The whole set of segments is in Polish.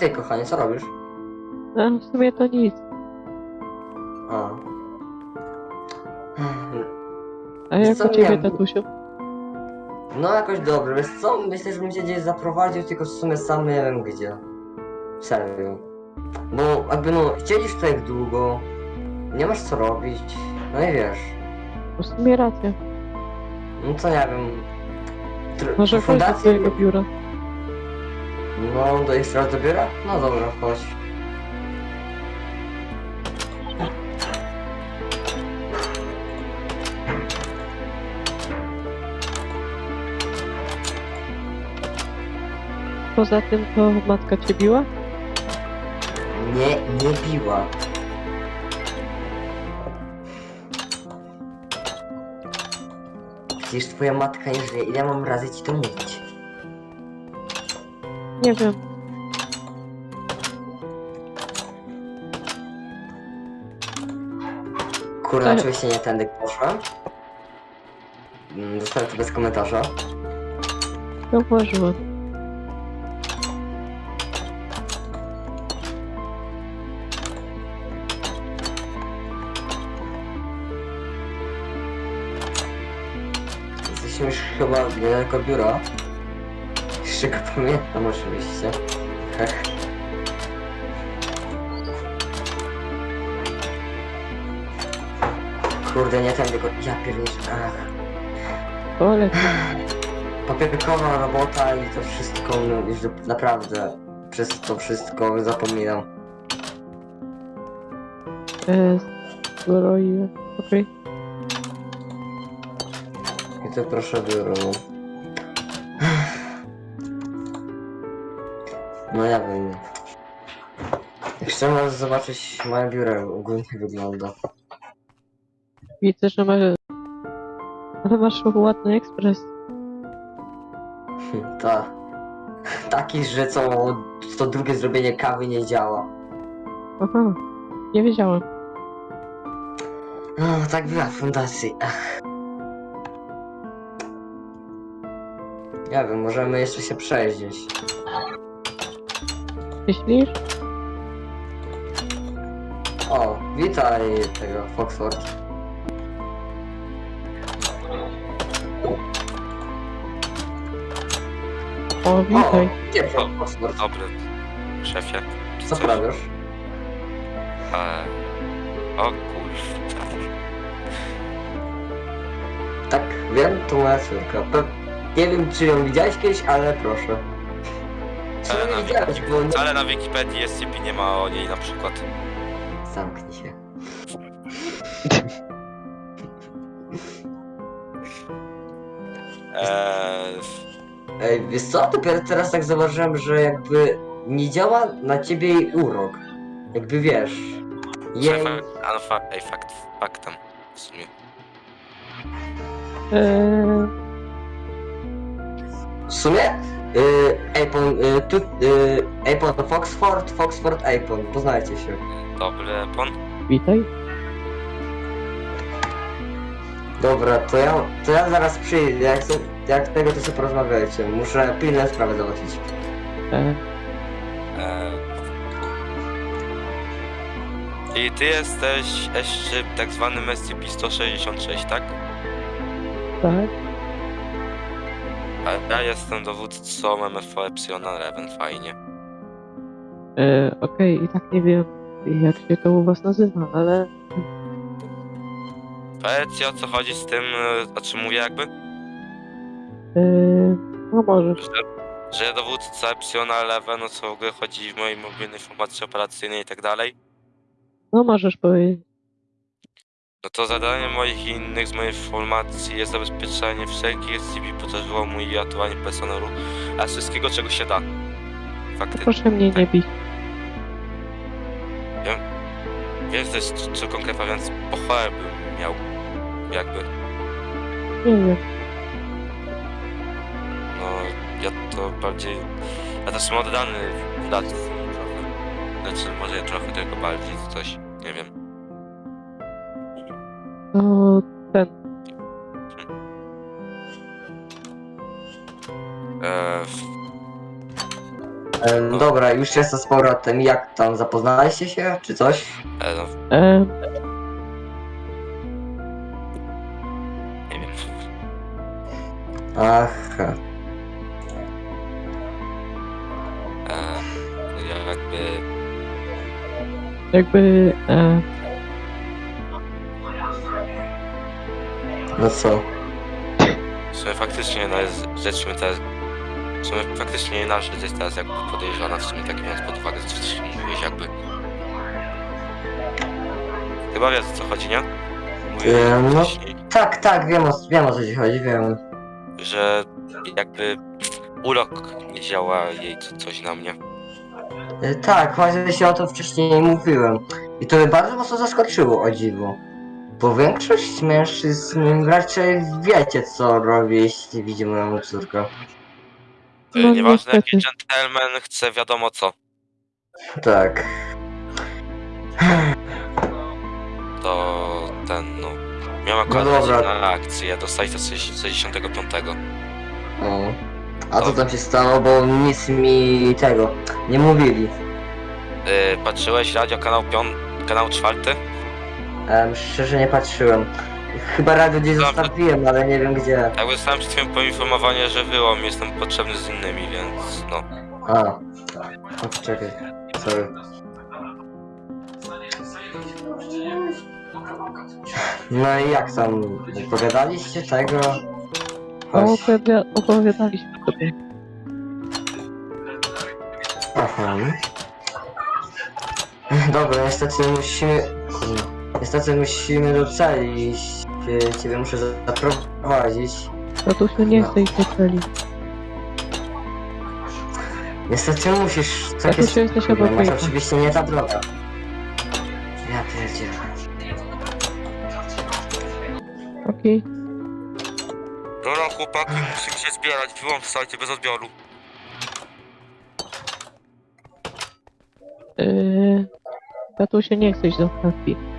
Witaj kochanie, co robisz? A w sumie to nic. A. A Wiesz jak co, u ciebie, miałem- tatusiu? No jakoś dobrze, wiesz co? Myślę, że bym cię gdzieś zaprowadził, tylko w sumie sam nie wiem gdzie. Serio. Bo jakby no, siedzisz jak długo, nie masz co robić, no i wiesz. W sumie racja. No co nie wiem. Tr- Może chodź do twojego biura. No, do jeszcze raz do biura? No dobra, chodź. Poza tym to matka cię biła? Nie, nie biła. Przecież twoja matka nie żyje, ile mam razy ci to mówić? Nie wiem. Kurwa, Ale- oczywiście nie tędy poszłem. Mm, Zostawię to bez komentarza. Zauważyłam. Jesteśmy już chyba niedaleko biura. Jeszcze go pamiętam oczywiście. Kurde, nie tędy go... Ja pierniczę. Ach. Ale Papierkowa robota i to wszystko, no, już naprawdę przez to wszystko zapominam. e, zbroiłem. Okej. I to proszę biuro. No. Ja wiem. Jeszcze możesz zobaczyć moje biuro jak ogólnie wygląda. Widzę, że masz... Ale masz ładny ekspres. Ta. Taki, że co, to drugie zrobienie kawy nie działa. Aha. Nie wiedziałem. No, tak była w fundacji. Nie wiem, możemy jeszcze się przejść gdzieś. Myślisz? O, witaj tego Foxford. O, witaj. O, gdzie Foxford? Dobry, szefie. Co prawisz? E... O kurwa. Tak, wiem, to moja córka. Pe nie wiem, czy ją widziałeś kiedyś, ale proszę. Na widziałeś, bo nie... Ale na Wikipedii jest i nie ma o niej na przykład. Zamknij się. Eee, Ej, wiesz co? Dopiero teraz tak zauważyłem, że jakby nie działa na ciebie jej urok. Jakby wiesz. Jej... ale fa ej, fakt, faktem w sumie. Eee, W sumie? Apon, yy, tu, yy, Apon to Foxford, Foxford, Apon. Poznajcie się. Dobry, pon. witaj. Dobra, to ja, to ja zaraz przyjdę. Jak, chcę, jak tego, to sobie porozmawiajcie. Muszę pilne sprawy załatwić. E, Eee. I ty jesteś jeszcze tak zwany SCP-166, tak? tak. A ja jestem dowódcą MFO Epsilon Eleven, fajnie. E, Okej, i tak nie wiem, jak się to u was nazywa, ale... Powiedz o co chodzi z tym, e, o czym mówię jakby? E, no możesz. Że, że dowódca Epsilon Eleven, o co w ogóle chodzi w mojej mobilnej informacji operacyjnej i tak dalej. No możesz powiedzieć. No to zadaniem moich i innych z mojej informacji jest zabezpieczenie wszelkich SCP podróżomu i ratowanie personelu, a wszystkiego czego się da. Fakty. Proszę mnie nie bić. Wiesz też co- konkretnie, więc pochwałę bym miał. Jakby. Nie wiem. No ja to bardziej. Ja też jestem oddany fundacji trochę. Znaczy może trochę tylko bardziej coś. Nie wiem. To ten. W- E, dobra, już jest z powrotem. Jak tam, zapoznaliście się, czy coś? E, no, E, nie wiem. Aha. E, no ja jakby... jakby... E, No co? W sumie faktycznie no, jest rzecz mi teraz... W sumie faktycznie nasza rzecz jest teraz jakby podejrzana, w sumie tak biorąc pod uwagę, co wcześniej mówiłeś jakby. Chyba wiesz o co chodzi, nie? Mówiłem E, no. wcześniej, Tak, tak, wiem o, wiem o co ci chodzi, wiem. że jakby urok nie działa jej co, coś na mnie. E, tak, właśnie się o tym wcześniej mówiłem. I to mnie bardzo mocno zaskoczyło, o dziwo. Bo większość mężczyzn raczej wiecie co robi, jeśli widzi moją córkę. Y, No, Nieważne jaki niestety. gentleman chce wiadomo co, Tak. to ten no... Miałem No akurat dobra. na akcję do sajta 65. O. A co tam się stało, bo nic mi tego nie mówili. Yy, patrzyłeś radio kanał piąt... kanał czwarty? Em, szczerze nie patrzyłem. Chyba radio gdzieś Dobra. zostawiłem, ale nie wiem gdzie. Tak dostałem przed chwilą poinformowanie, że wyłom jestem potrzebny z innymi, więc no. A. O, czekaj. Sorry. No i jak tam? Pogadaliście tego? no, Chodź. opowiada, opowiadaliśmy sobie. Aha. Dobra, niestety musimy... Kurde. Niestety musimy do celi iść. Ciebie muszę zaprowadzić. Tatusiu nie chce iść do celi. Niestety musisz... Tak Tatusiu, jesteś masz wyjścia. oczywiście nie ta droga. Ja pierdzielę. Okej. Dobra chłopaki, musimy się zbierać, wyłom w sajcie bez odbioru. Yy, tatusiu nie chce iść do terapii.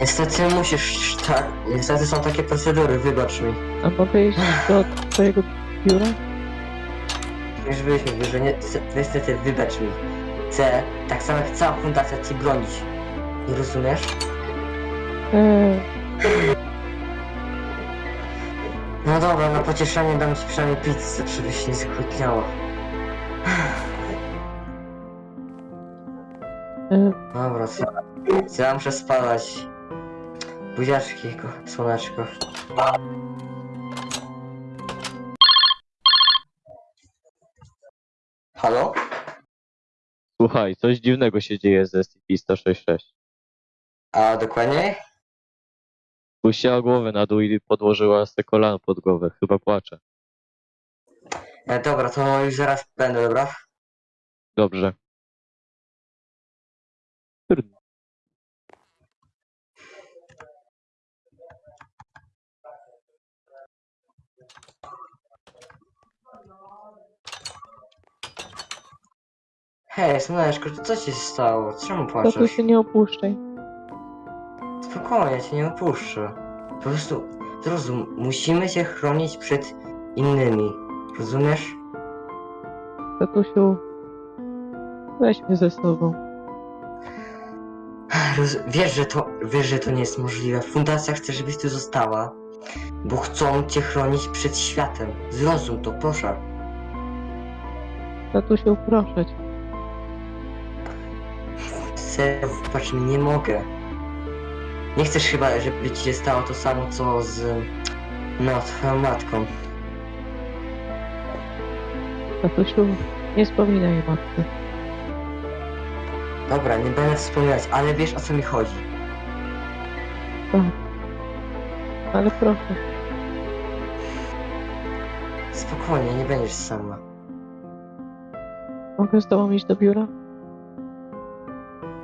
Niestety musisz, tak. Niestety są takie procedury, wybacz mi. A mogę iść do twojego biura? Już byliśmy w biurze, nie, niestety wybacz mi. Chcę, tak samo jak cała fundacja ci bronić. Nie rozumiesz? Eee, No dobra, na pocieszenie dam ci przynajmniej pizzę, żebyś nie zgłodniała. eee, Dobra, co? Co ja muszę spadać? Buziaczki, ko- słoneczko. Halo? Słuchaj, coś dziwnego się dzieje z SCP-166. A dokładniej? Puściła głowę na dół i podłożyła sobie kolano pod głowę. Chyba płacze. E, dobra, to już zaraz będę, dobra? Dobrze. Trudno. Hej, słoneczko, co ci się stało? Czemu płaczesz? tatusiu nie opuszczaj. Spokojnie, cię nie opuszczę. Po prostu, zrozum, musimy się chronić przed innymi. Rozumiesz? Tatusiu, weź mnie ze sobą. Roz... Wiesz, że to, wiesz, że to nie jest możliwe. Fundacja chce, żebyś tu została, bo chcą cię chronić przed światem. Zrozum to, proszę. Tatusiu, proszę cię. Serio, patrz, nie mogę. Nie chcesz chyba, żeby ci się stało to samo, co z... No, twoją matką. Tatusiu, nie wspominaj o matce. Dobra, nie będę wspominać, ale wiesz, o co mi chodzi. Tak. Ale proszę. Spokojnie, nie będziesz sama. Mogę z tobą iść do biura?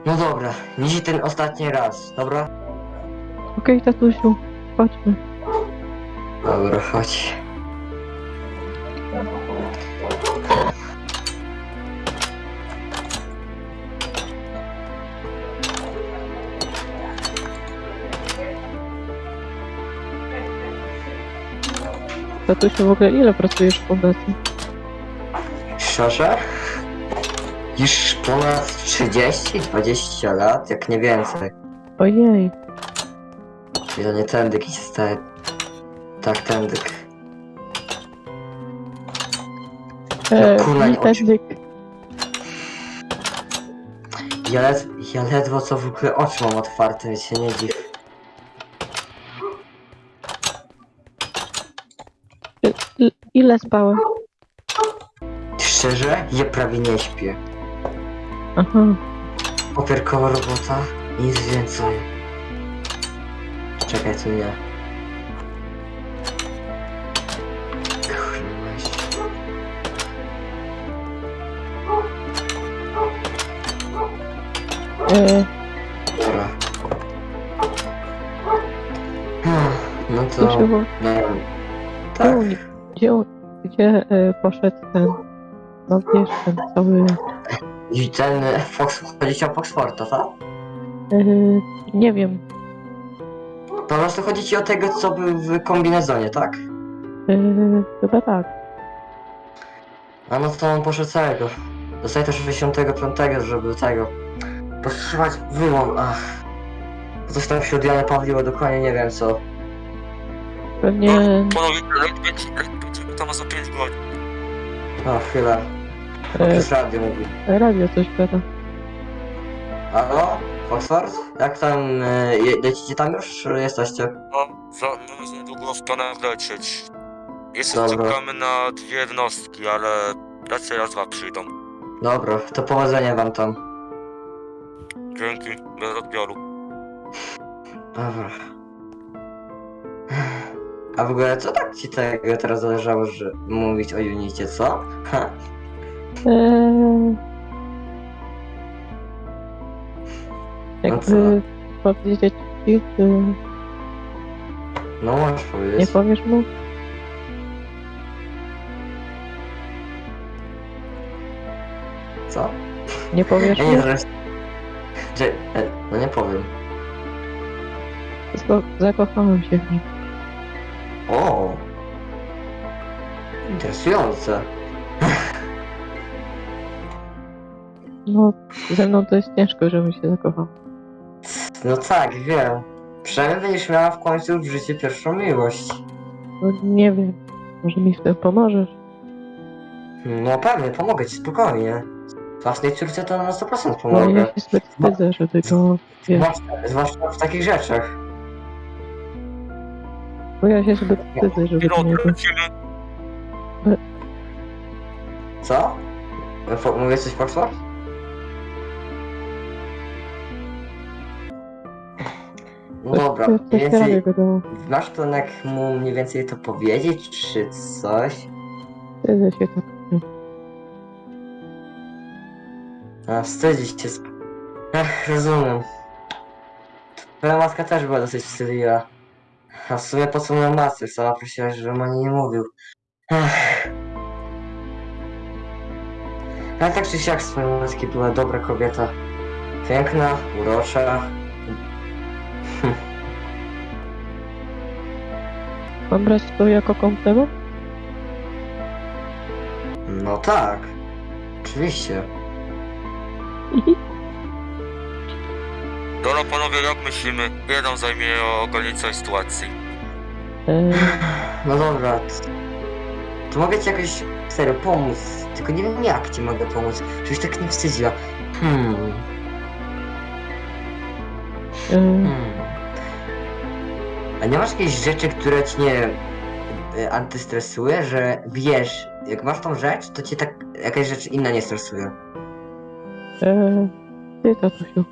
No dobra, dzisiaj ten ostatni raz, dobra? Okej, tatusiu, chodźmy. Dobra, chodź. Tatusiu, w ogóle ile pracujesz w fundacji? Szczerze? Już ponad 30-20 lat, jak nie więcej. Ojej. To nie tędyk i staje. Tak, tędyk. E, kurwa, nie Nintendo. Ja, led, ja ledwo co w ogóle oczy mam otwarte, więc się nie dziw. Ile spałem? Szczerze? Ja prawie nie śpię. Aha. Robota, nic więcej. Czekaj. Kurwa, mać. E, Dobra. Hmm, No to było. No, tak. gdzie, gdzie e, poszedł ten. No wiesz, ten cały. E, Fox... Chodzi o Foxforta, tak? E, nie wiem. Po prostu chodzi ci o tego, co był w kombinezonie, tak? E, chyba tak. A no to on poszedł całego. Dostaje też 65, żeby tego... Powstrzymać wyłom, ach. Coś tam się od Jana Pawliło, dokładnie nie wiem co. Pewnie. Panowie, będzie, tam za 5 godzin. O, chwilę. E, Przez radio mówi. radio coś gada. Halo? Foxford? Jak tam, e, je- lecicie tam już, czy jesteście? No, za, no, za niedługo w planach lecieć. Jeszcze Dobra. czekamy na dwie jednostki, ale raczej raz dwa przyjdą. Dobra, to powodzenia wam tam. Dzięki, bez odbioru. Dobra. A w ogóle co tak ci tego teraz zależało, że mówić o Unicie, co? Ha? Eee, No co? jakby powiedzieć ci, czy No możesz nie powiedzieć. powiesz mu? Co? Nie powiesz Ja mu? nie. Że, e, no nie powiem. Zako- zakochałem się w nim. O! Interesujące. No, ze mną to jest ciężko, żebym się zakochał. No tak, wiem. Przynajmniej będziesz miała w końcu w życiu pierwszą miłość. No, nie wiem. Może mi w tym pomożesz? No pewnie, pomogę ci spokojnie. Własnej córce to na 100% Bo ja pomogę. się zbyt wstydzę, żeby go... Wiesz, Zwłaszcza, zwłaszcza w takich rzeczach. bo ja się zbyt wstydzę, żeby Pilot, niego... lecimy. Co? Fo- Mówię coś Foxford? No dobra, mniej więcej... Masz plan jak mu mniej więcej to powiedzieć, czy coś? Wstydzę się tak. A, wstydzić się. sp- Ech, rozumiem. Twoja matka też była dosyć wstydliwa. A w sumie po co moją matce? Sama prosiła, żebym o niej nie mówił. Ech. Ale tak czy siak z matki była dobra kobieta. Piękna, urocza. Mam brać to jako komplement? No tak. Oczywiście. Dobra panowie, jak myślimy? Jeden zajmie ogarnięcie całej sytuacji. Eee, No dobra. t- To mogę ci jakoś serio pomóc. Tylko nie wiem jak ci mogę pomóc. Żebyś tak nie wstydziła. Hmm. eee, Hmm. A nie masz jakiejś rzeczy, które ci nie y, antystresuje, że wiesz, jak masz tą rzecz, to cię tak jakaś rzecz inna nie stresuje. eee, ty tatusiu.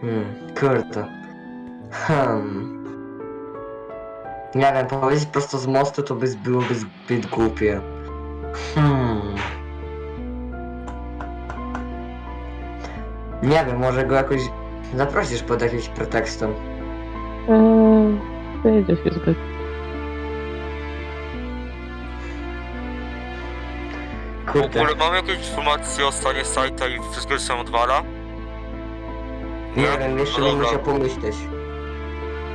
Hmm, kurde. Hmm. Nie wiem, powiedzieć prosto z mostu to by byłoby zbyt głupie. Hmm. Nie wiem, może go jakoś zaprosisz pod jakimś pretekstem. Eee, wstydzę się zbyt. W Kurde. ogóle mamy jakieś informacje o stanie sajta i wszystko się odwala? Nie wiem, jeszcze No bym dobra. musiał pomyśleć.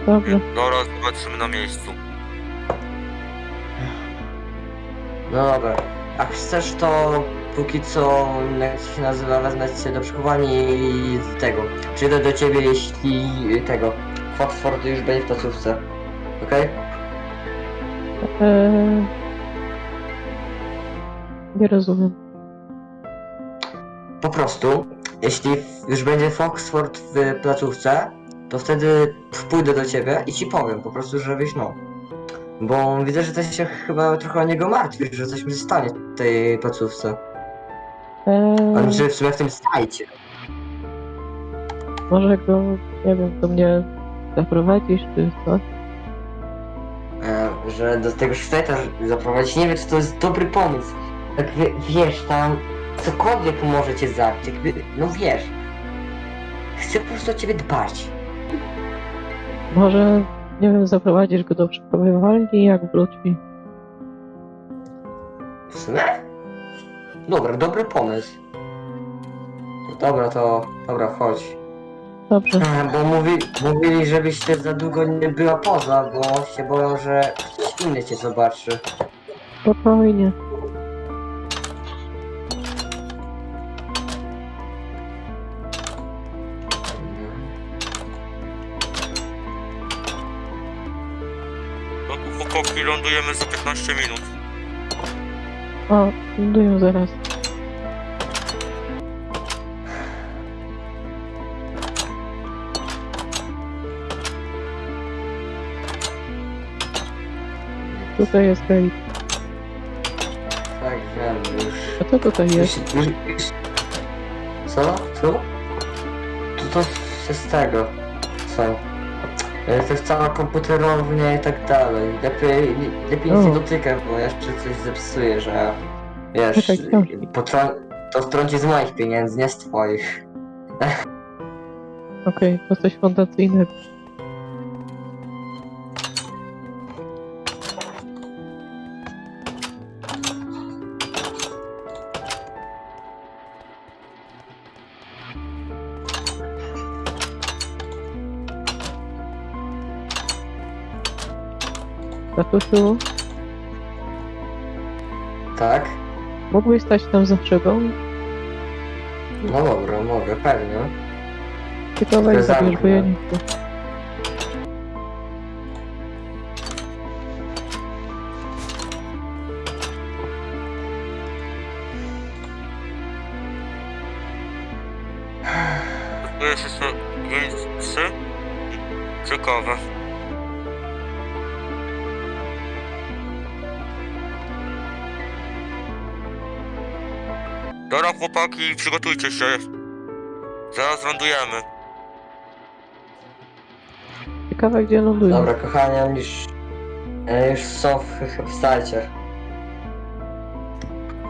Dobrze. Dobra, zobaczymy na miejscu. No dobra. A chcesz to póki co, jak się nazywa, wezmę cię do przechowania i tego. Przyjdę do ciebie, jeśli tego. Fotford już będzie w placówce. Okej? Eee... Nie rozumiem. Po prostu, jeśli już będzie Foxford w placówce, to wtedy pójdę do ciebie i ci powiem po prostu, żebyś no. Bo widzę, że ty się chyba trochę o niego martwisz, że coś mi się stanie w tej placówce. Eee... Znaczy w sumie w tym stajcie. Może go, nie wiem, do mnie zaprowadzisz, czy coś? E, że do tego szweta zaprowadzić. Nie wiem, czy to jest dobry pomysł. Wie, wiesz, tam cokolwiek może cię zabić, jakby, no wiesz. Chcę po prostu o ciebie dbać. Może, nie wiem, zaprowadzisz go do przechowywalni, jak wróci. W sumie? Dobra, dobry pomysł. Dobra, to, dobra, chodź. Dobrze, E, Bo mówi, mówili, żebyś też za długo nie była poza, bo się boją, że ktoś inny cię zobaczy. spokojnie. Lądujemy za 15 minut. O, lądują zaraz. Tutaj jest gate. Tak, wiem, już. A co tutaj jest? Co? Tu to się z tego. Co? To jest cała komputerownia i tak dalej. Lepiej, lepiej nic nie dotykaj, bo jeszcze coś zepsuje, że wiesz, potrą- to strąci z moich pieniędzy, nie z twoich. Okej, to coś fondacyjnego. Tatusiu, Tak? mógłbyś stać tam za szybą? No dobra, mogę, pewnie. Tylko weź zabierz, bo ja nie chcę. Jeszcze? Ciekawe. Dobra chłopaki, przygotujcie się. Zaraz lądujemy. Ciekawe, gdzie lądują. Dobra, kochani, oni już, e, już są w, w starcie.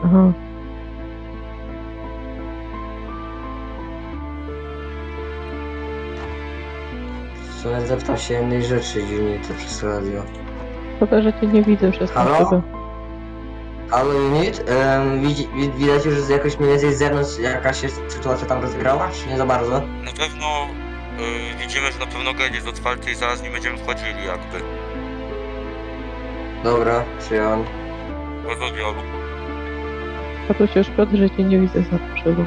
Aha. Sumie zapytam się jednej rzeczy dziwnie to przez radio. Szkoda, że cię nie widzę przez Halo? szybę. Halo Unit, um, widać już że jakoś mniej więcej z zewnątrz jakaś się sytuacja tam rozgrała, czy nie za bardzo? Na pewno y, widzimy, że na pewno gate jest otwarty i zaraz nie będziemy wchodzili jakby. Dobra, przyjąłem. Bez odbioru. Tatusiu, szkoda, że cię nie widzę za szybą.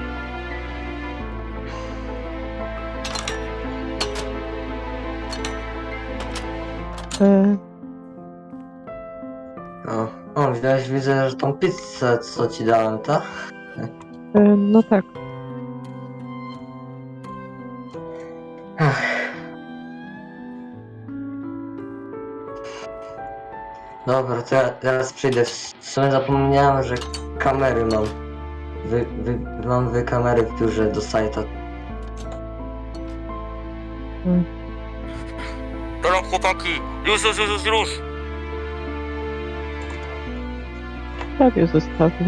E, O, o widać, widzę, że tą pizzę, co ci dałem, tak? e, no tak. Dobra, to ja teraz przyjdę. W sumie zapomniałem, że kamery mam. Wy, wy, mam wy kamery w biurze do sajta. Dobra chłopaki, już, już, już, już, już. Prawie zostawił.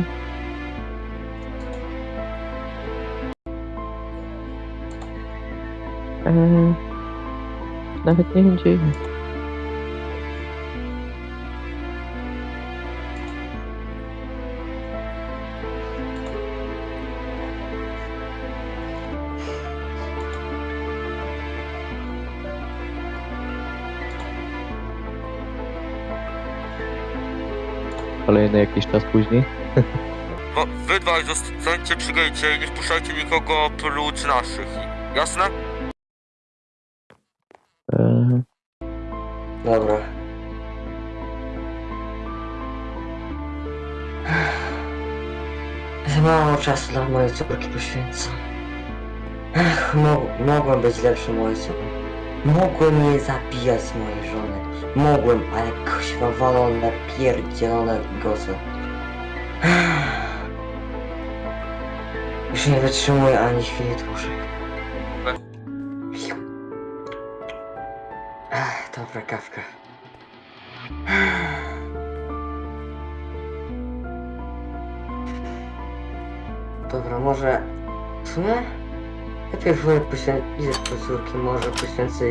E, nawet nie wiem, gdzie jest. Kolejny jakiś czas później. No, wy dwaj zostańcie przy gejcie i nie wpuszczajcie nikogo oprócz naszych. Jasne? Eee, Dobra. Za mało czasu dla mojej córki poświęcam. Ach, mo mogłem być lepszym ojcem. Mogłem nie zabijać mojej żony. Mogłem, ale kuźwa walone, pierdzielone. Ach. Już nie wytrzymuję ani chwili dłużej. Ach, dobra kawka. Dobra, może... W sumie? Lepiej wolę poświęcić po córki, może poświęcę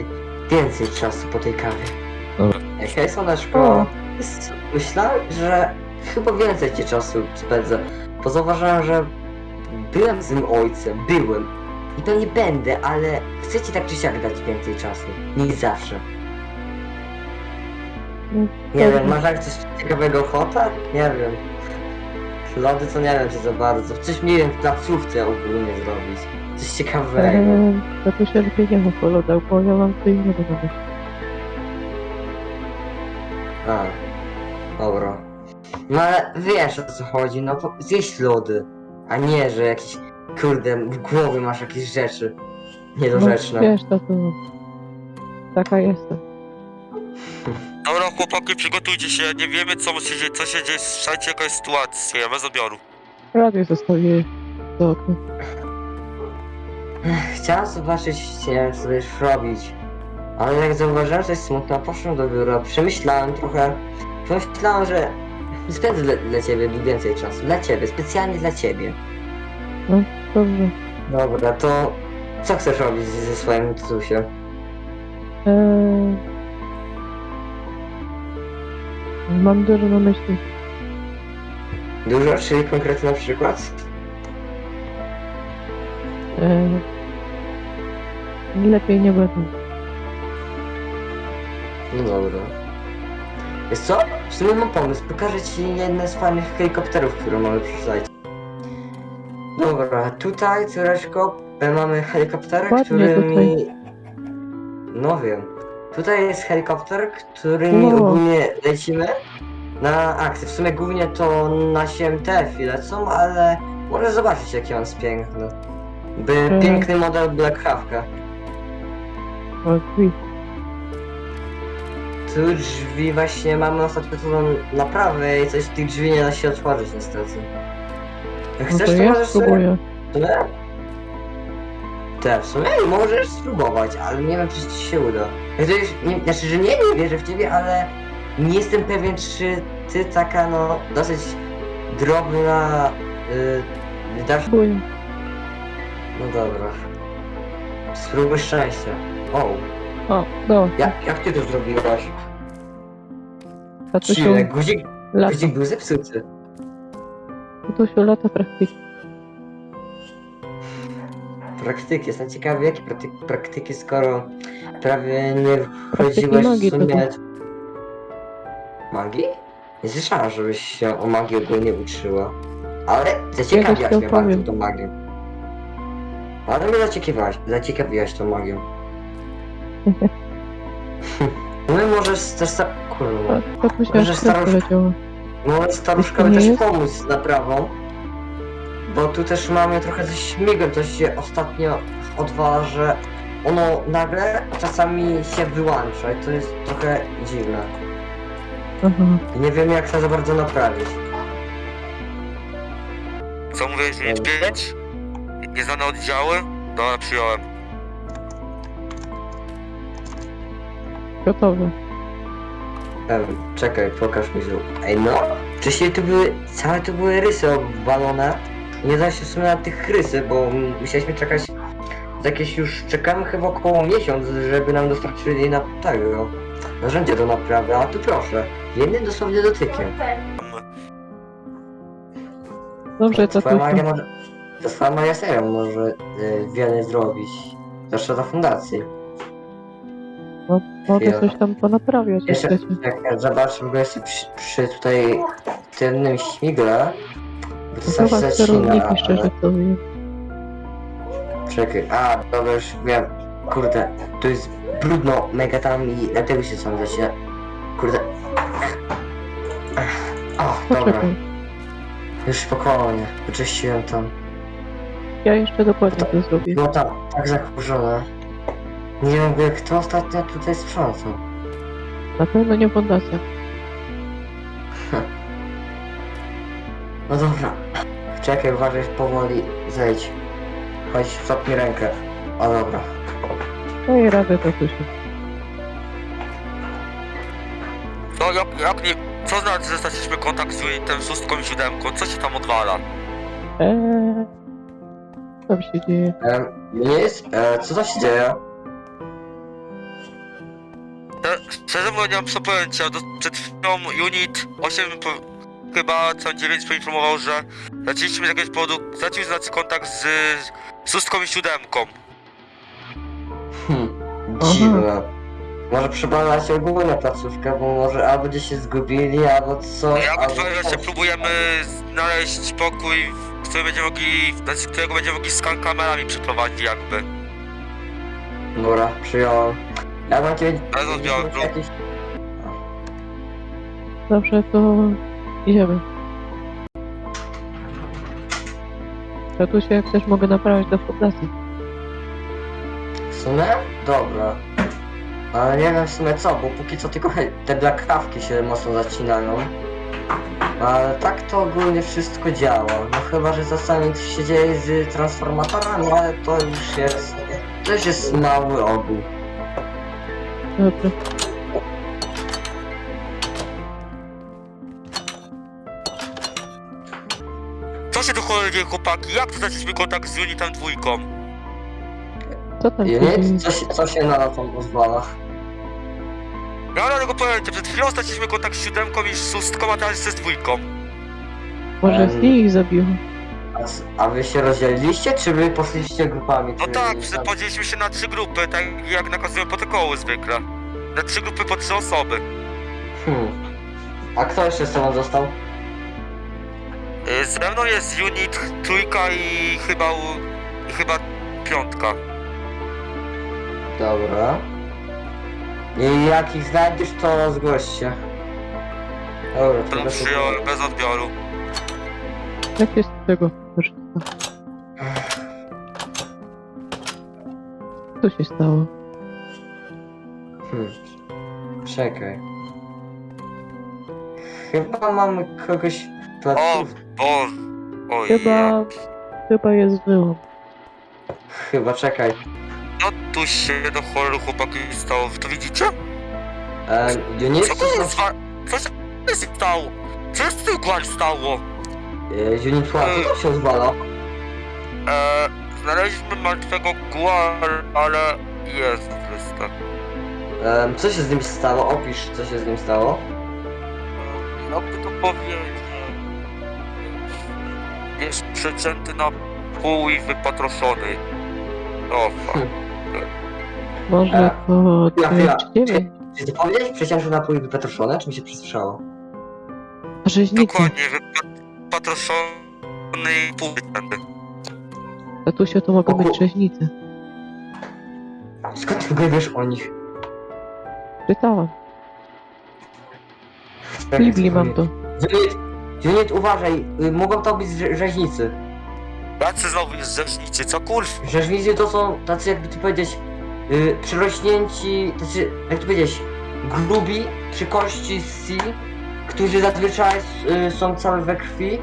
więcej czasu po tej kawie. Dobra. Hej, słoneczko. S- Myślałem, że chyba więcej ci czasu spędzę, bo zauważyłem, że byłem złym ojcem, byłem. I to nie będę, ale chcę ci tak czy siak dać więcej czasu, niż zawsze. No, Nie wiem, masz jak coś ciekawego ochota? Nie wiem. Lody to nie wiem czy za bardzo. Coś nie wiem w placówce ogólnie zrobić. Coś ciekawego. Eee, to tu się lepiej nie mów o lodach, bo ja mam co innego. A, dobra. No ale wiesz o co chodzi, no po- zjeść lody. A nie, że jakieś, kurde, w głowie masz jakieś rzeczy niedorzeczne. No, wiesz, to to... Taka jestem. Dobra, chłopaki, przygotujcie się, nie wiemy co się dzieje, co się dzieje, słyszajcie jaka jest sytuacja, bez odbioru. Radio zostawię do okna. Chciałem zobaczyć, co będziesz robić. Ale jak zauważyłem, że jest smutna, poszłem do biura, przemyślałem trochę. Pomyślałem, że spędzę dla, dla ciebie więcej czasu. Dla ciebie, specjalnie dla ciebie. Dobrze. Dobra, to co chcesz robić ze swoim tutusiem? Eee... Mam dużo na myśli. Dużo, czyli konkretny na przykład? Eee... Lepiej nie będę. No dobra. Wiesz co? W sumie mam pomysł. Pokażę ci jedne z fajnych helikopterów, które mamy przysłać. Dobra, tutaj, córeczko, mamy helikopter, Ładnie którymi... No wiem. Tutaj jest helikopter, którymi Wow. ogólnie lecimy na akcję. W sumie głównie to nasi MTF lecą, ale możesz zobaczyć jaki on jest piękny. By piękny model Black Hawka. O. Tu drzwi właśnie mamy ostatnio tą naprawę i coś z tych drzwi nie da się otworzyć niestety. Jak No chcesz to to ja możesz sobie... spróbuję. W sumie? Te, w sumie możesz spróbować, ale nie wiem czy ci się uda. To już, nie, znaczy, że nie, nie wierzę w ciebie, ale nie jestem pewien czy ty taka no dosyć drobna yy, dasz... No dobra. Spróbuj szczęścia. O, O, dobra. jak, jak ty to zrobiłaś? Tatusiu, Chwilę, guzik, lata. guzik był zepsuty. Tatusiu, lata praktyki. Praktyki, jestem ciekawy jakie praktyki, praktyki skoro prawie nie wchodziłeś magii w sumie... to Magii? Nie słyszałem, żebyś się o magii ogólnie uczyła. Ale Ja zaciekawiłaś też mnie to bardzo tą magią. Ale mnie zaciekawiłaś, zaciekawiłaś tą magią. No i możesz też sta... Kurwa. A Tatusia Może. Może staruszka nie też jest? pomóc z naprawą. Bo tu też mamy trochę ze śmigłem, to się ostatnio odwala, że ono nagle czasami się wyłącza i to jest trochę dziwne. Aha. I nie wiem jak to za bardzo naprawić. Co Dobra. 5? Nieznane oddziały? Dobra, przyjąłem. Gotowe. Em, czekaj, pokaż mi zrób. Ej no, wcześniej tu były, całe tu były rysy obwalone. Nie da się w sumie na tych rysy, bo mm, musieliśmy czekać jakieś już, czekamy chyba około miesiąc, żeby nam dostarczyli na tego narzędzie do naprawy, a tu proszę, jednym dosłownie dotykiem. Dobrze, Twoja magia może, to twoja magia serio może y, wiele zrobić. Zwłaszcza za fundację. No, mogę Chwila. coś tam ponaprawiać, jak Jeszcze, chcecie. jak ja zobaczę, ogóle jestem przy, przy tutaj tym śmigle. Bo to coś Zobacz zacina, sterowniki, ale... szczerze powiem. Czekaj, a dobra już wiem. Kurde, to jest brudno mega tam i dlatego się sam zacina. Kurde. O, dobra, Poczekaj. już spokojnie, wyczyściłem tam. Ja jeszcze dokładnie to zrobię. Było tam tak zakurzone. Nie wiem, kto ostatnio tutaj sprzątał. Na pewno nie fundacja. No dobra. Czekaj, uważaj, powoli zejdź. Chodź, stopnij rękę. O dobra. No i radę to tu się. No jak, jak nie... Co znaczy, że straciliśmy kontakt z unitem szóstką i siódemką? Co się tam odwala? Eee, co tam się dzieje? Em, nie jest. E, co to się dzieje? Szczerze mówiąc, nie mam co pojęcia. Do, przed chwilą unit 8 po, chyba co 9 poinformował, że straciliśmy z jakiegoś powodu, stracił z nas kontakt z, z szóstką i siódemką. Hm, dziwne. Może przebadać ogólnie placówkę, bo może albo gdzieś się zgubili, albo co. Jak albo... właśnie próbujemy znaleźć pokój, w którym będziemy mogli, znaczy, którego będziemy mogli skan kamerami przeprowadzić jakby. Dobra, przyjąłem. Ja mam cię... Bez odbioru. Jakieś... Dobrze, to idziemy. Tatusie, jak też mogę naprawić do fundacji. W sumie? Dobra. Ale nie wiem w sumie co, bo póki co tylko te blakawki się mocno zacinają. Ale tak to ogólnie wszystko działa. No chyba, że czasami coś się dzieje z transformatorami, ale to już jest... To już jest mały ogół. Dobrze. Co się tu cholery dzieje, chłopaki? Jak straciliśmy kontakt z unitem dwójką? Co tam nie, co się, co się na to pozwala? Ja mam tego pojęcia, przed chwilą straciliśmy kontakt z siódemką i z szóstką, a teraz jeszcze z dwójką. Może z nich ich zabiło? A, wy się rozdzieliliście, czy wy poszliście grupami? No czy- tak, przy- podzieliliśmy się na trzy grupy, tak jak nakazują protokoły zwykle. Na trzy grupy po trzy osoby. Hmm. A kto jeszcze z tobą został? Y, Ze mną jest unit trójka i chyba u- i chyba piątka. Dobra. I jak ich znajdziesz, to zgłoś się. Dobra, To bez przyjąłem bez odbioru. Jak jest tego? Co się stało? Hmm. Czekaj. Chyba mamy kogoś w O. Boże. Oj, Chyba... Chyba jest wyłom. Chyba, czekaj. No tu się do cholery chłopaki stało, wy to widzicie? Um, unit, Co to jest? Co się stało? Co się z tym stało? E, unit one, co to się? Eee, znaleźliśmy martwego guar, ale jest. Um, co się z nim stało? Opisz, co się z nim stało. Jakby to powiedzieć... Jest przecięty na pół i wypatroszony. O, fuck. Może E, to chwila, chwila. 9? Czy ty powiedziałeś przeciężny napój wypetroszone, czy mi się przesłyszało? Rzeźnicy. Dokładnie, wypatroszony i pół wycięty. Tatusie to mogą być rzeźnicy. Skąd ty w ogóle wiesz o nich? Czytałam. W Czekaj, Biblii mam to. Unit, uważaj, y, mogą to być rze- rzeźnicy. Jacy znowu jest rzecznicy, co kurw? Rzeźnicy to są tacy, jakby tu powiedzieć, y, przyrośnięci, tacy, jak tu powiedzieć, grubi, przy kości z C, którzy zazwyczaj y, są całe we krwi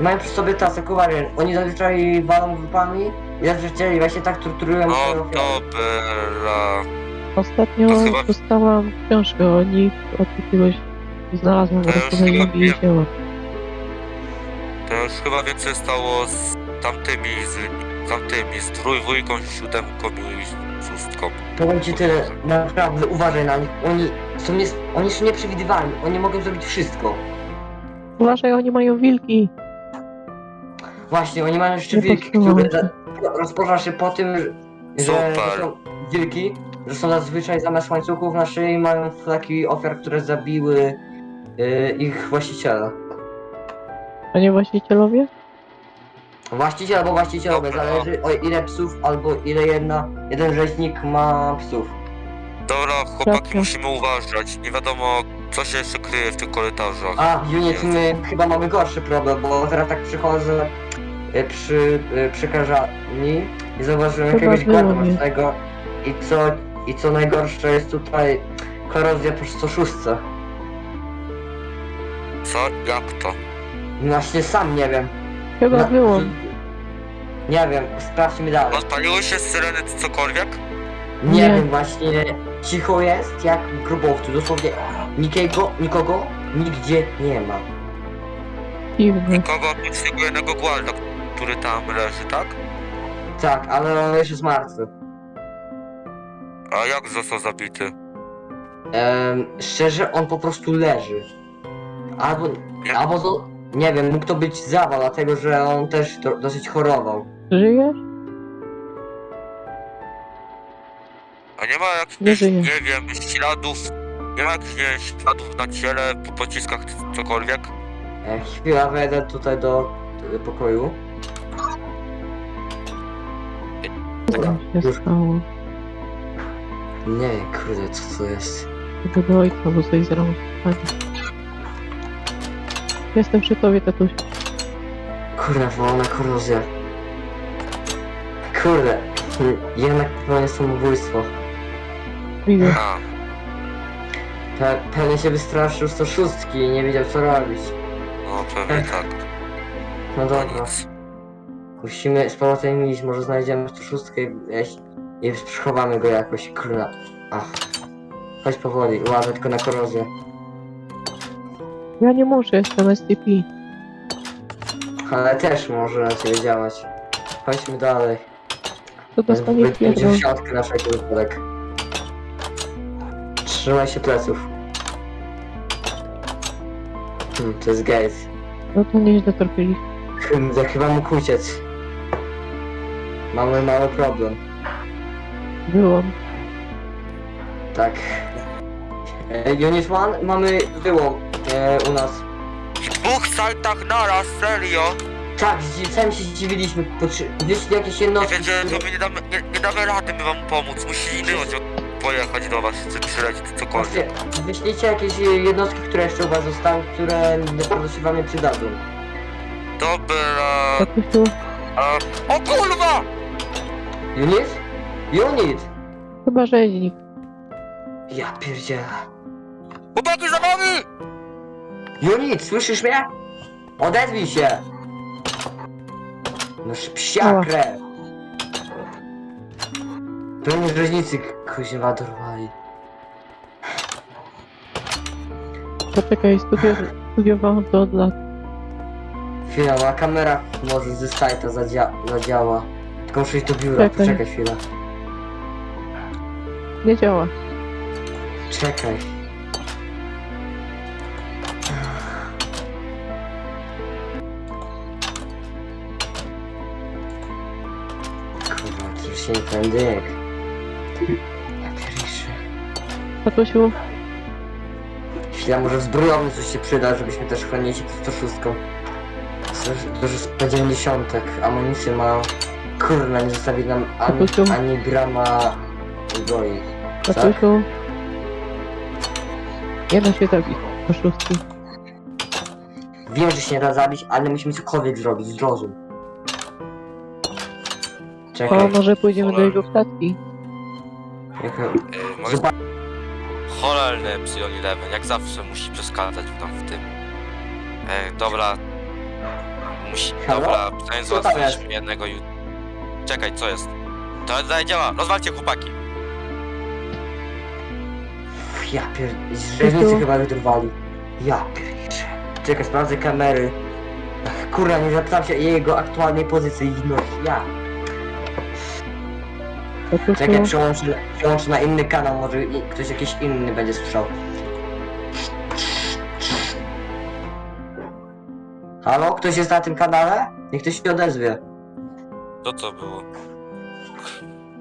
i mają przy sobie tasę kowarian. Oni zazwyczaj walą grupami i zazwyczaj właśnie tak torturują O, swoje ofiary. dobra. Ostatnio To chyba- dostałam książkę o nich od jakiegoś... Znalazłam w To już chyba i jej wiem. wzięłam. To już chyba więcej stało z tamtymi, z tamtymi, z trójwójką, siódemką i szóstką. Powiem ci tyle, naprawdę uważaj na nich. Oni są, nie, oni są nieprzewidywalni, oni mogą zrobić wszystko. Uważaj, oni mają wilki. Właśnie, oni mają jeszcze Nie wilki, które za- rozpoczyna się po tym, że, że Super. są wilki, że są zazwyczaj zamiast łańcuchów na szyi mają flaki ofiar, które zabiły yy, ich właściciela. A nie właścicielowie? Właściciel albo właścicielowe, Dobra. zależy o ile psów albo ile jedna, jeden rzeźnik ma psów. Dobra, chłopaki, musimy uważać. Nie wiadomo, co się jeszcze kryje w tych korytarzach. A, unit, my chyba mamy gorszy problem, bo teraz tak przychodzę y, przy, y, przy karzarni i zauważyłem Chyba jakiegoś było, nie? tego i co, i co najgorsze jest tutaj korozja po 106. Co? Jak to? Właśnie sam nie wiem. Chyba było. Nie wiem, sprawdźmy dalej. Odpaliły się syreny czy cokolwiek? Nie, Nie. wiem, właśnie cicho jest jak w grubowcu, dosłownie nikogo, nikogo nigdzie nie ma. Dziwne. Nikogo oprócz tego jednego guarda, który tam leży, tak? Tak, ale on już jest martwy. A jak został zabity? Em, szczerze, on po prostu leży. Albo, albo to, nie wiem, mógł to być zawał, dlatego że on też do, dosyć chorował. Żyjesz? A nie ma jakichś, Nie nie wiem, śladów, nie ma jakichś śladów na ciele, po pociskach, cokolwiek? E, chwila, wejdę tutaj do e, pokoju. Się Już. stało? Nie, kurde, co to jest? Do ojca, bo coś zrobić. Jestem przy tobie, tatuś. Kurde, wolna korozja. Kurde, jednak popełnię samobójstwo. Widzę. A, Pe pewnie się wystraszył 106 i nie wiedział co robić. no pewnie tak. No No dobra. Musimy z powrotem iść, może znajdziemy 106 i, i przechowamy go jakoś, kurna. Ach. Chodź powoli, uważaj tylko na korozję. Ja nie muszę, jestem STP. Ale też może ciebie działać. Chodźmy dalej. To dostanie Wyjdźcie pierdol. w środkę na wszelki wypadek. Trzymaj się pleców. Hmm, to jest gate. No to nieźle trafili. Kurde, chyba mógł uciec. Mamy mały problem. Byłam. Tak. E, unit 1, mamy wyłom e, u nas. W dwóch sajtach naraz, serio? Tak, sami się zdziwiliśmy. Potrzy- Wyszli jakieś Nie jednostki. wiedziałem, że które- my nie damy, nie, nie damy rady my wam pomóc. Musi inny oddział pojechać do was, czy przylecieć, cokolwiek. Właśnie, wyślijcie jakieś e, jednostki, które jeszcze u was zostały, które naprawdę się wam nie przydadzą. Dobra... Tatusiu, A... O kurwa! Unit? Unit! chyba rzeźnik. Ja pierdzielę. Chłopaki za wami! Unit, słyszysz mnie? Odezwij się! Noż psia Ała. krew. Pewnie rzeźnicy kuźwa dorwali. Poczekaj, studio, studiowałam to od lat. Chwila, na kamerach może ze sajta zadzia zadziała. Tylko muszę iść do biura, Czekaj. poczekaj chwilę. Nie działa. Czekaj. Się tędy. Tatusiu, Chwila, może zbrojowny coś się przyda, żebyśmy też chronili się przed 106. Dużo 190, amunicję ma... Kurwa, nie zostawi nam ani, Tatusiu. ani grama zbroi. tatusiu. Nie da się zabić. Oszustki. Wiem, że się nie da zabić, ale musimy cokolwiek zrobić, zrozum. O, Czekaj, może pójdziemy do jego klatki. jaka... Yy, mogę... Zobacz, Cholerny Epsilon 11, jak zawsze musi przeszkadzać tam w tym. E, dobra. Musi... Halo? Dobra, przynajmniej załatwiliśmy jednego ju... Czekaj, co jest? To dalej działa, rozwalcie chłopaki. ja pier... Rzeźnicy Tu. chyba wydrwali. Ja pierniczę. Czekaj, sprawdzę kamery. Kurwa, nie zapytam się jego aktualnej pozycji. No, ja. Czekaj, Tatusiu, przełączę, przełączę na inny kanał, może i ktoś jakiś inny będzie słyszał. Halo, ktoś jest na tym kanale? Niech ktoś się odezwie. To co było?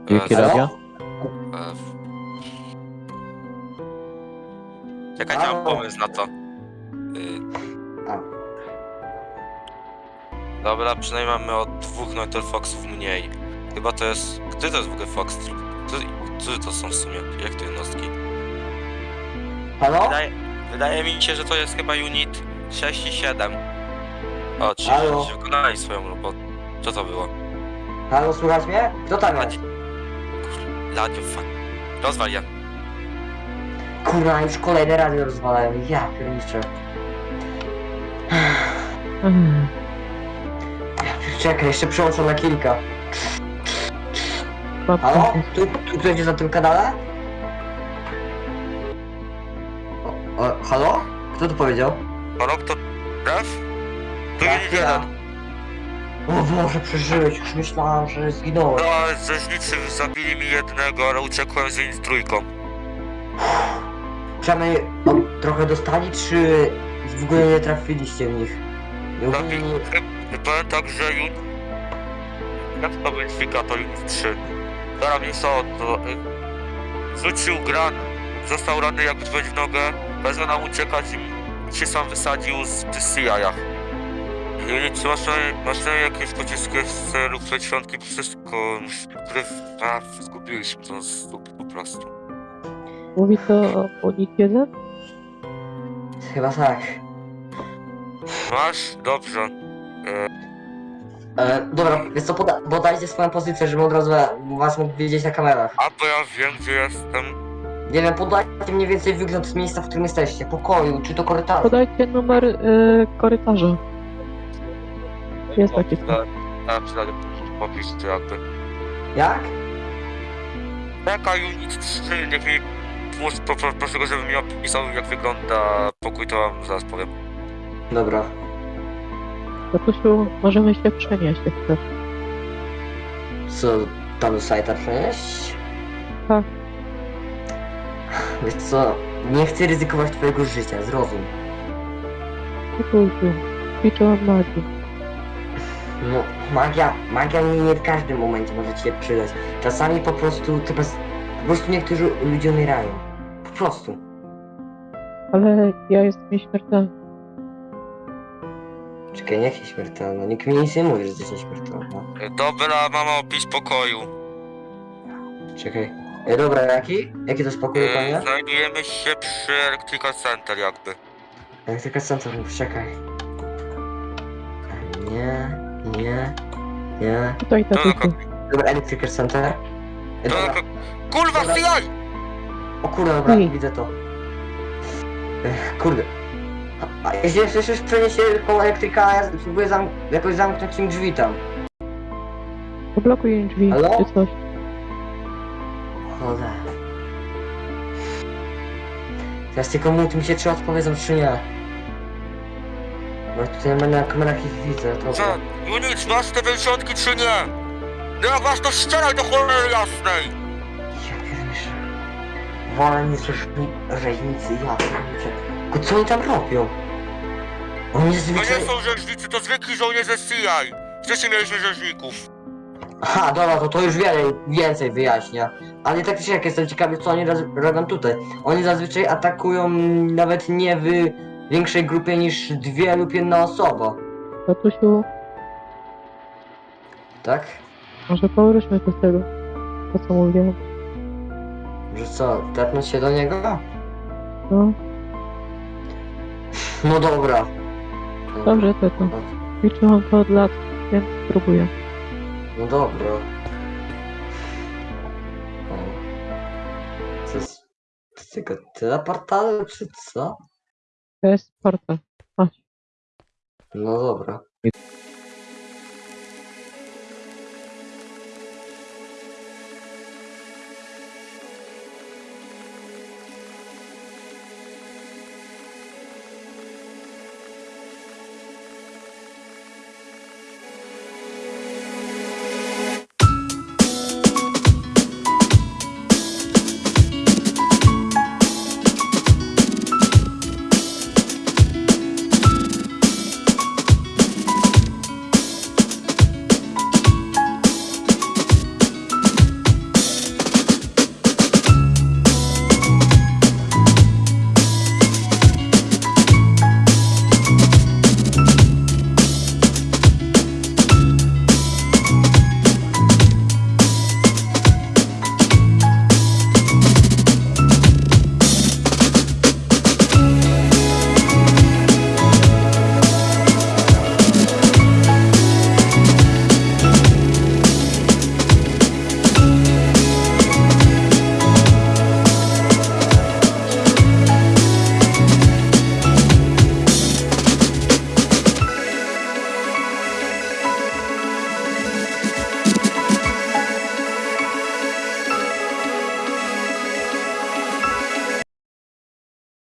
Jakie Halo? radio? e, Czekajcie, mam pomysł na to. Y, A. Dobra, przynajmniej mamy od dwóch Foxów mniej. Chyba to jest... Który to jest w ogóle Fox? Który, którzy to są w sumie? Jak to jednostki? Halo? Wydaje, wydaje mi się, że to jest chyba unit 6 i 7. O, ci Halo? wykonali swoją robotę. Co to było? Halo, słuchać mnie? Kto tam jest? Radio, fuck. Rozwal je. Kurwa, już kolejne radio rozwalają. Ja pierniczę. Czekaj, jeszcze przełączam na kilka. Halo? Tu, tu ktoś jest na tym kanale? O, o, halo? Kto to powiedział? Halo, kto? Ref? Tu ja. 1. O Boże, przeżyłeś, już myślałem, że zginąłeś. No, rzeźnicy zabili mi jednego, ale uciekłem z unit trójką. Przynajmniej o, trochę dostali, czy w ogóle nie trafiliście w nich? Nie Zabi... ogólnie- Powiem tak, że. Jak to unit 3. To... y, Rzucił gran, został ranny jakby wejść w nogę, bezwe nam uciekać i się sam wysadził z CIA-ach. Unit 3 masz, masz na jakieś pociski z celu świątki, wszystko, które... A, zgubiliśmy to z po prostu. Mówi to o 1? Chyba tak. Masz? Dobrze. E, dobra, więc co, poda podajcie swoją pozycję, żebym od razu was mógł widzieć na kamerach. A bo ja wiem, gdzie jestem. Nie wiem, podajcie mniej więcej wygląd z miejsca, w którym jesteście, pokoju, czy to korytarzu. Podajcie numer y, korytarza. Jest taki przydać popisz, jakby. Jak? Taka unit 3, niech mi... Proszę go, żeby mi opisał, jak wygląda pokój, to wam zaraz powiem. Dobra. Tatusiu, możemy się przenieść, jak chcesz. Co, tam do sajta przenieść? Tak. Wiesz co, nie chcę ryzykować twojego życia, zrozum. Tatusiu, ćwiczyłam magię. No, magia, magia nie w każdym momencie może ci się przydać. Czasami po prostu, to bez, po prostu niektórzy ludzie umierają. Po prostu. Ale ja jestem nieśmiertelny. Czekaj, niech się śmiertelna. Nikt mi nic nie mówi, że jesteś nieśmiertelna. Dobra, mama, opis pokoju. Czekaj. E, dobra, jaki? Jaki to spokój, E, panie? znajdujemy się przy Electrical Center, jakby. Jak tylko centrum, czekaj. Nie, nie, nie. To tatusiu. tylko... Dobra, Electrical Center. E, To dobra. tylko... Kurwa, Dobra. CI! O kurde, dobra, widzę to. Ech, kurde. A jeśli jeszcze się przeniesie koło elektryka, ja spróbuję zam jakoś zamknąć im drzwi tam. Poblokuj im drzwi, Halo? czy coś. Cholera. Teraz tylko mów mi się, czy odpowiedzą, czy nie. Bo ja tutaj na- na kamerach ich widzę, to... Co? Unit, masz te wysiądki, czy nie? No jak masz, to strzelaj do cholery jasnej! Ja pierniczę. Wolę niż rzeźni rzeźnicy, ja pierniczę. Tylko co oni tam robią? Oni To nie są rzeźnicy, to zwykli żołnierze CI. Wcześniej mieliśmy rzeźników. Aha, dobra, to to już wiele więcej wyjaśnia. Ale tak czy siak jestem ciekawy, co oni roz- robią tutaj. Oni zazwyczaj atakują nawet nie w większej grupie niż dwie lub jedna osoba. Tatusiu, Tak? może powróćmy do tego, to co mówiłem. Że co, tepnąć się do niego? No, No dobra. dobrze, tato. Ćwiczyłam to od lat, więc spróbuję. No dobra. O. Co jest... To tylko tyle portalu, czy co? To jest portal. Chodź. No dobra.